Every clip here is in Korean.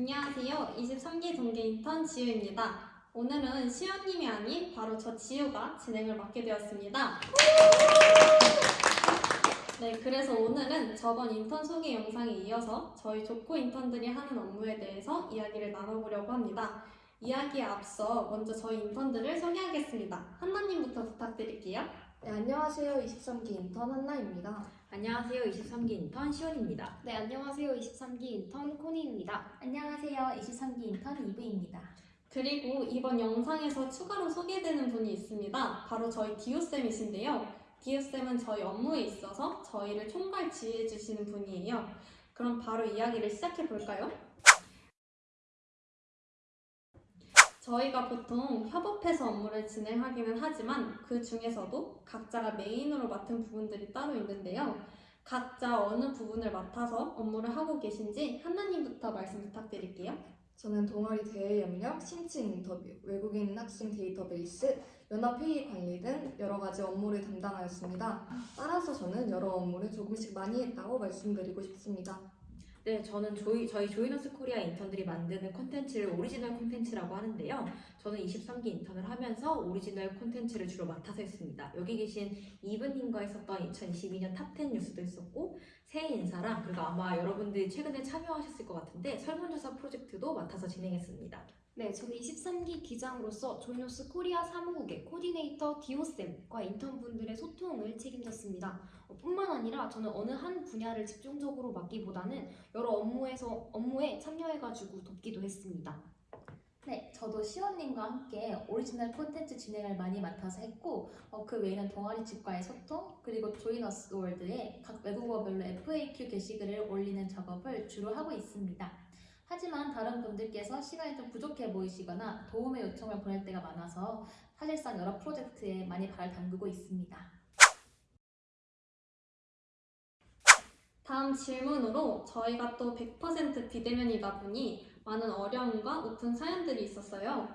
안녕하세요. 23기 동계 인턴 지우입니다. 오늘은 시연님이 아닌 바로 저 지우가 진행을 맡게 되었습니다. 네, 그래서 오늘은 저번 인턴 소개 영상에 이어서 저희 조코 인턴들이 하는 업무에 대해서 이야기를 나눠보려고 합니다. 이야기에 앞서 먼저 저희 인턴들을 소개하겠습니다. 한나님부터 부탁드릴게요. 네, 안녕하세요. 23기 인턴 한나입니다. 안녕하세요. 23기 인턴 시원입니다. 네, 안녕하세요. 23기 인턴 코니입니다. 안녕하세요. 23기 인턴 이브입니다. 그리고 이번 영상에서 추가로 소개되는 분이 있습니다. 바로 저희 디오쌤이신데요. 디오쌤은 저희 업무에 있어서 저희를 총괄 지휘해 주시는 분이에요. 그럼 바로 이야기를 시작해 볼까요? 저희가 보통 협업해서 업무를 진행하기는 하지만 그 중에서도 각자가 메인으로 맡은 부분들이 따로 있는데요. 각자 어느 부분을 맡아서 업무를 하고 계신지 한나님부터 말씀 부탁드릴게요. 저는 동아리 대외 협력, 신청 인터뷰, 외국인 학생 데이터베이스, 연합회의 관리 등 여러 가지 업무를 담당하였습니다. 따라서 저는 여러 업무를 조금씩 많이 했다고 말씀드리고 싶습니다. 네, 저는 저희, 저희 조이너스 코리아 인턴들이 만드는 콘텐츠를 오리지널 콘텐츠라고 하는데요. 저는 23기 인턴을 하면서 오리지널 콘텐츠를 주로 맡아서 했습니다. 여기 계신 이브님과 했었던 2022년 top 10 뉴스도 했었고, 새해 인사랑, 그리고 아마 여러분들이 최근에 참여하셨을 것 같은데, 설문조사 프로젝트도 맡아서 진행했습니다. 네, 저는 23기 기장으로서 조이너스 코리아 사무국의 코디네이터 디오쌤과 인턴분들의 소통을 책임졌습니다. 어, 뿐만 아니라 저는 어느 한 분야를 집중적으로 맡기보다는 여러 업무에서 업무에 참여해가지고 돕기도 했습니다. 네, 저도 시원님과 함께 오리지널 콘텐츠 진행을 많이 맡아서 했고 어, 그 외에는 동아리 측과의 소통 그리고 조이너스 월드에 각 외국어별로 FAQ 게시글을 올리는 작업을 주로 하고 있습니다. 하지만 다른 분들께서 시간이 좀 부족해 보이시거나 도움의 요청을 보낼 때가 많아서 사실상 여러 프로젝트에 많이 발을 담그고 있습니다. 다음 질문으로 저희가 또 100% 비대면이다 보니 많은 어려움과 웃픈 사연들이 있었어요.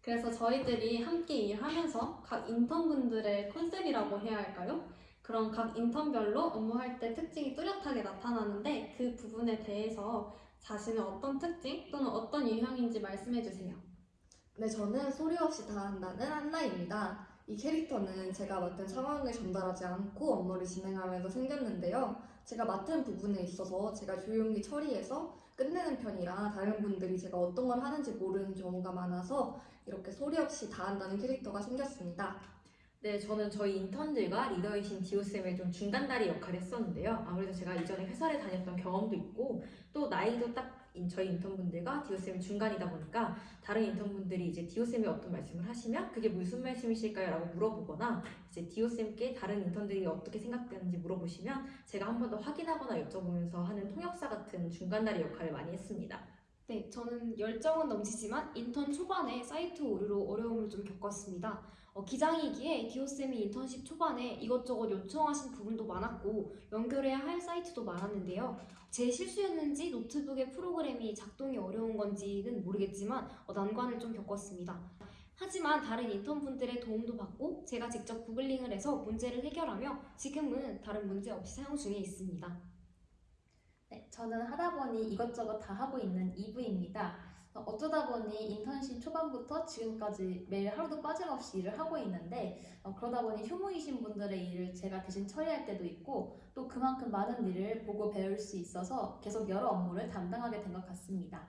그래서 저희들이 함께 일하면서 각 인턴분들의 컨셉이라고 해야 할까요? 그런 각 인턴별로 업무할 때 특징이 뚜렷하게 나타나는데 그 부분에 대해서 자신의 어떤 특징 또는 어떤 유형인지 말씀해 주세요. 네, 저는 소리 없이 다 한다는 한나입니다. 이 캐릭터는 제가 맡은 상황을 전달하지 않고 업무를 진행하면서 생겼는데요. 제가 맡은 부분에 있어서 제가 조용히 처리해서 끝내는 편이라 다른 분들이 제가 어떤 걸 하는지 모르는 경우가 많아서 이렇게 소리 없이 다 한다는 캐릭터가 생겼습니다. 네, 저는 저희 인턴들과 리더이신 디오쌤의 좀 중간다리 역할을 했었는데요. 아무래도 제가 이전에 회사를 다녔던 경험도 있고, 또 나이도 딱 인- 저희 인턴분들과 디오쌤이 중간이다 보니까 다른 인턴분들이 이제 디오쌤이 어떤 말씀을 하시면 그게 무슨 말씀이실까요? 라고 물어보거나 이제 디오쌤께 다른 인턴들이 어떻게 생각되는지 물어보시면 제가 한 번 더 확인하거나 여쭤보면서 하는 통역사 같은 중간다리 역할을 많이 했습니다. 네, 저는 열정은 넘치지만 인턴 초반에 사이트 오류로 어려움을 좀 겪었습니다. 어, 기장이기에 디오쌤이 인턴십 초반에 이것저것 요청하신 부분도 많았고 연결해야 할 사이트도 많았는데요. 제 실수였는지 노트북의 프로그램이 작동이 어려운 건지는 모르겠지만 어, 난관을 좀 겪었습니다. 하지만 다른 인턴분들의 도움도 받고 제가 직접 구글링을 해서 문제를 해결하며 지금은 다른 문제 없이 사용 중에 있습니다. 네, 저는 하다 보니 이것저것 다 하고 있는 이브입니다. 어, 어쩌다 보니 인턴십 초반부터 지금까지 매일 하루도 빠짐없이 일을 하고 있는데 어, 그러다 보니 휴무이신 분들의 일을 제가 대신 처리할 때도 있고 또 그만큼 많은 일을 보고 배울 수 있어서 계속 여러 업무를 담당하게 된 것 같습니다.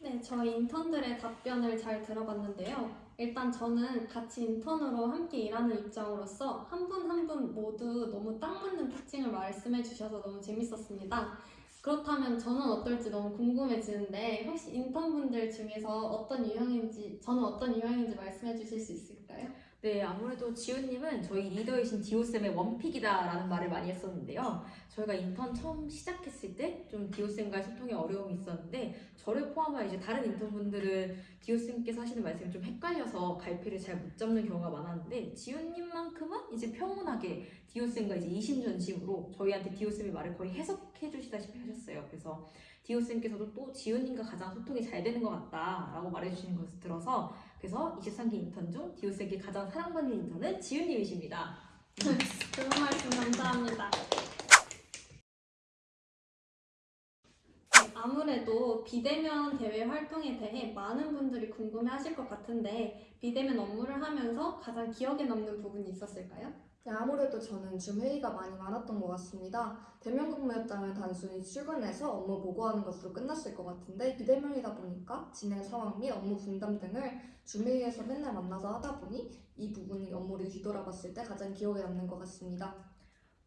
네, 저희 인턴들의 답변을 잘 들어봤는데요. 일단 저는 같이 인턴으로 함께 일하는 입장으로서 한 분 한 분 모두 너무 딱 맞는 특징을 말씀해 주셔서 너무 재밌었습니다. 그렇다면 저는 어떨지 너무 궁금해지는데 혹시 인턴분들 중에서 어떤 유형인지 저는 어떤 유형인지 말씀해 주실 수 있을까요? 네, 아무래도 지훈님은 저희 리더이신 디오쌤의 원픽이다라는 말을 많이 했었는데요. 저희가 인턴 처음 시작했을 때 좀 디오쌤과의 소통에 어려움이 있었는데 저를 포함한 이제 다른 인턴분들은 디오쌤께서 하시는 말씀이 좀 헷갈려서 갈피를 잘 못 잡는 경우가 많았는데 지훈님만큼은 이제 평온하게 디오쌤과 이제 이심전심으로 저희한테 디오쌤의 말을 거의 해석해 주시다시피 하셨어요. 그래서 디오쌤께서도 또 지훈님과 가장 소통이 잘 되는 것 같다라고 말해주시는 것을 들어서 그래서 23기 인턴 중 디오쌤께 가장 사랑받는 인턴은 지훈님이십니다. 좋은 말씀 감사합니다. 네, 아무래도 비대면 대외 활동에 대해 많은 분들이 궁금해 하실 것 같은데, 비대면 업무를 하면서 가장 기억에 남는 부분이 있었을까요? 네, 아무래도 저는 줌 회의가 많이 많았던 것 같습니다. 대면 근무였다면 단순히 출근해서 업무 보고하는 것으로 끝났을 것 같은데 비대면이다 보니까 진행 상황 및 업무 분담 등을 줌 회의에서 맨날 만나서 하다 보니 이 부분이 업무를 뒤돌아봤을 때 가장 기억에 남는 것 같습니다.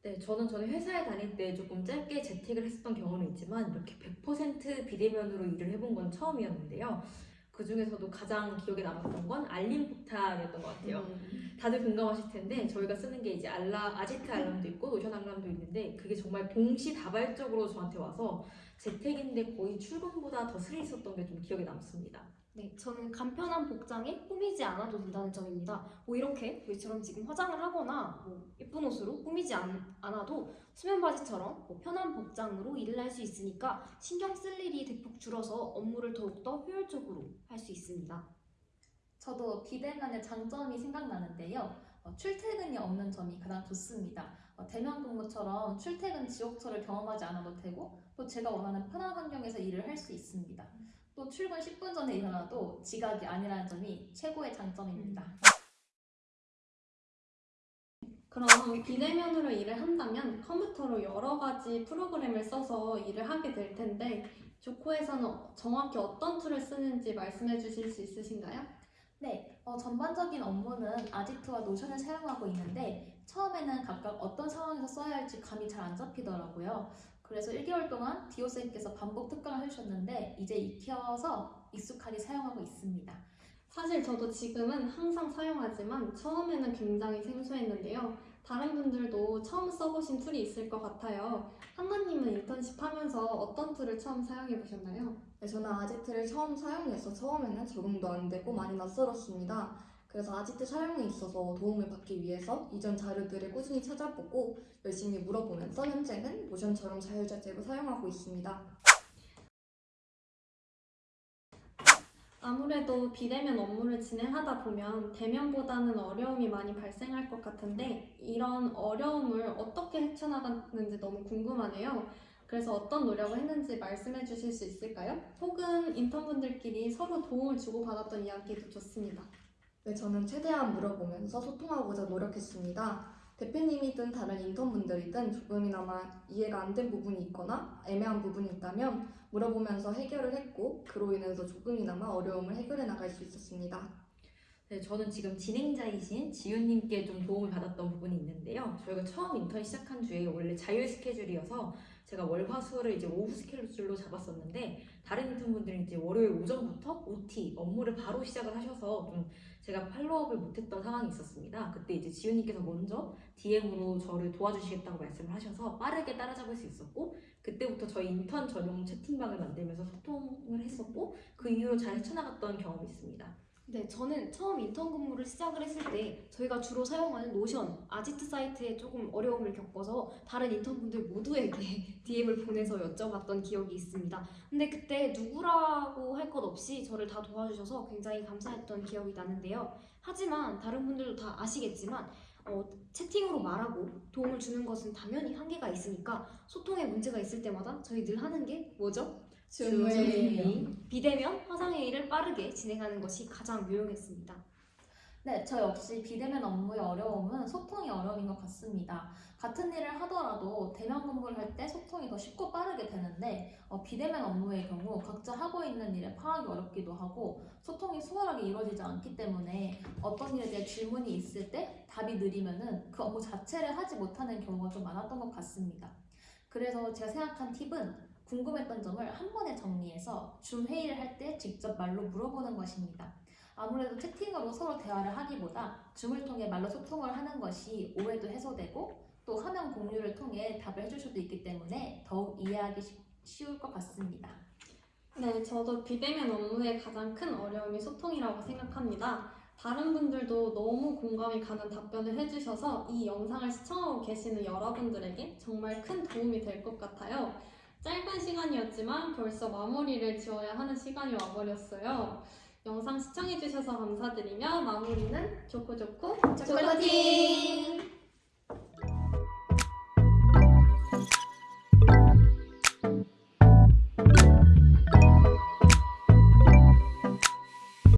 네, 저는 전에 회사에 다닐 때 조금 짧게 재택을 했었던 경우는 있지만 이렇게 100% 비대면으로 일을 해본 건 처음이었는데요. 그 중에서도 가장 기억에 남았던 건 알림 포탈이었던 것 같아요. 음, 다들 공감하실 텐데 저희가 쓰는 게 이제 알람, 아지트 알람도 있고 노션 알람도 있는데 그게 정말 동시다발적으로 저한테 와서 재택인데 거의 출근보다 더 스릴 있었던 게 좀 기억에 남습니다. 네, 저는 간편한 복장에 꾸미지 않아도 된다는 점입니다. 뭐 이렇게 저희처럼 지금 화장을 하거나 뭐 예쁜 옷으로 꾸미지 않, 않아도 수면 바지처럼 뭐 편한 복장으로 일을 할 수 있으니까 신경 쓸 일이 대폭 줄어서 업무를 더욱더 효율적으로 할 수 있습니다. 저도 비대면의 장점이 생각나는데요. 어, 출퇴근이 없는 점이 가장 좋습니다. 어, 대면 근무처럼 출퇴근 지옥철을 경험하지 않아도 되고 또 제가 원하는 편한 환경에서 일을 할 수 있습니다. 또 출근 10분 전에 일어나도 지각이 아니라는 점이 최고의 장점입니다. 그럼 비대면으로 일을 한다면 컴퓨터로 여러 가지 프로그램을 써서 일을 하게 될 텐데, 조코에서는 정확히 어떤 툴을 쓰는지 말씀해 주실 수 있으신가요? 네, 어, 전반적인 업무는 아지트와 노션을 사용하고 있는데 처음에는 각각 어떤 상황에서 써야 할지 감이 잘 안 잡히더라고요. 그래서 1개월 동안 디오 쌤께서 반복 특강을 해주셨는데 이제 익혀서 익숙하게 사용하고 있습니다. 사실 저도 지금은 항상 사용하지만 처음에는 굉장히 생소했는데요. 다른 분들도 처음 써보신 툴이 있을 것 같아요. 한나님은 인턴십 하면서 어떤 툴을 처음 사용해 보셨나요? 네, 저는 아지트를 처음 사용해서 처음에는 적응도 안 되고 많이 낯설었습니다. 그래서 아지트 사용에 있어서 도움을 받기 위해서 이전 자료들을 꾸준히 찾아보고 열심히 물어보면서 현재는 노션처럼 자유자재로 사용하고 있습니다. 아무래도 비대면 업무를 진행하다 보면 대면보다는 어려움이 많이 발생할 것 같은데 이런 어려움을 어떻게 헤쳐나갔는지 너무 궁금하네요. 그래서 어떤 노력을 했는지 말씀해 주실 수 있을까요? 혹은 인턴분들끼리 서로 도움을 주고받았던 이야기도 좋습니다. 네, 저는 최대한 물어보면서 소통하고자 노력했습니다. 대표님이든 다른 인턴분들이든 조금이나마 이해가 안 된 부분이 있거나 애매한 부분이 있다면 물어보면서 해결을 했고 그로 인해서 조금이나마 어려움을 해결해 나갈 수 있었습니다. 네, 저는 지금 진행자이신 지윤님께 좀 도움을 받았던 부분이 있는데요. 저희가 처음 인턴 시작한 주에 원래 자율 스케줄이어서 제가 월화수를 이제 오후 스케줄로 잡았었는데 다른 인턴분들은 이제 월요일 오전부터 OT 업무를 바로 시작을 하셔서 좀 제가 팔로우업을 못했던 상황이 있었습니다. 그때 이제 지윤님께서 먼저 DM으로 저를 도와주시겠다고 말씀을 하셔서 빠르게 따라잡을 수 있었고 그때부터 저희 인턴 전용 채팅방을 만들면서 소통을 했었고 그 이후로 잘 헤쳐나갔던 경험이 있습니다. 네, 저는 처음 인턴 근무를 시작을 했을 때 저희가 주로 사용하는 노션, 아지트 사이트에 조금 어려움을 겪어서 다른 인턴분들 모두에게 DM을 보내서 여쭤봤던 기억이 있습니다. 근데 그때 누구라고 할 것 없이 저를 다 도와주셔서 굉장히 감사했던 기억이 나는데요. 하지만 다른 분들도 다 아시겠지만 어, 채팅으로 말하고 도움을 주는 것은 당연히 한계가 있으니까 소통에 문제가 있을 때마다 저희 늘 하는 게 뭐죠? 줌 회의. 비대면 화상회의를 빠르게 진행하는 것이 가장 유용했습니다. 네, 저 역시 비대면 업무의 어려움은 소통이 어려움인 것 같습니다. 같은 일을 하더라도 대면 근무를 할 때 소통이 더 쉽고 빠르게 되는데 어, 비대면 업무의 경우 각자 하고 있는 일에 파악이 어렵기도 하고 소통이 수월하게 이루어지지 않기 때문에 어떤 일에 대해 질문이 있을 때 답이 느리면은 그 업무 자체를 하지 못하는 경우가 좀 많았던 것 같습니다. 그래서 제가 생각한 팁은 궁금했던 점을 한 번에 정리해서 줌 회의를 할 때 직접 말로 물어보는 것입니다. 아무래도 채팅으로 서로 대화를 하기보다 줌을 통해 말로 소통을 하는 것이 오해도 해소되고 또 화면 공유를 통해 답을 해줄 수도 있기 때문에 더욱 이해하기 쉽- 쉬울 것 같습니다. 네, 저도 비대면 업무의 가장 큰 어려움이 소통이라고 생각합니다. 다른 분들도 너무 공감이 가는 답변을 해주셔서 이 영상을 시청하고 계시는 여러분들에게 정말 큰 도움이 될 것 같아요. 짧은 시간이었지만 벌써 마무리를 지어야 하는 시간이 와버렸어요. 영상 시청해주셔서 감사드리며 마무리는 좋고 좋고 초콜릿!